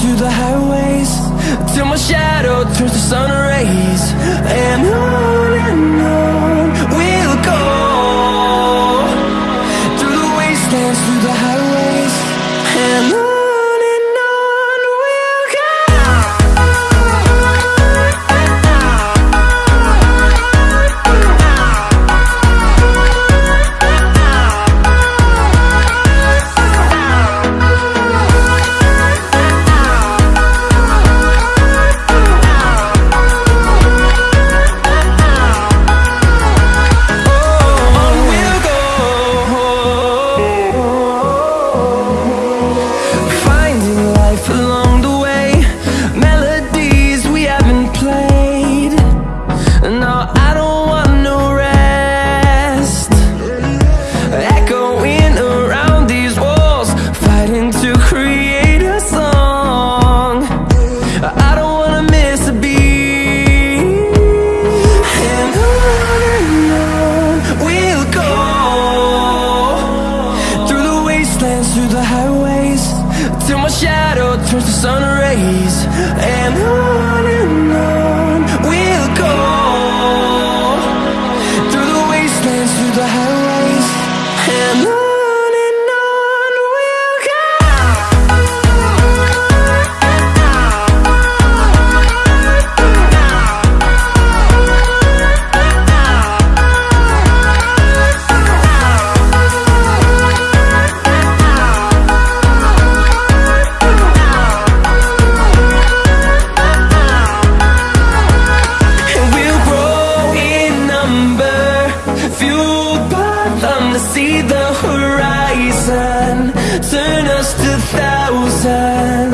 through the highways. Till my shadow turns to sun rays. And I One. thousand.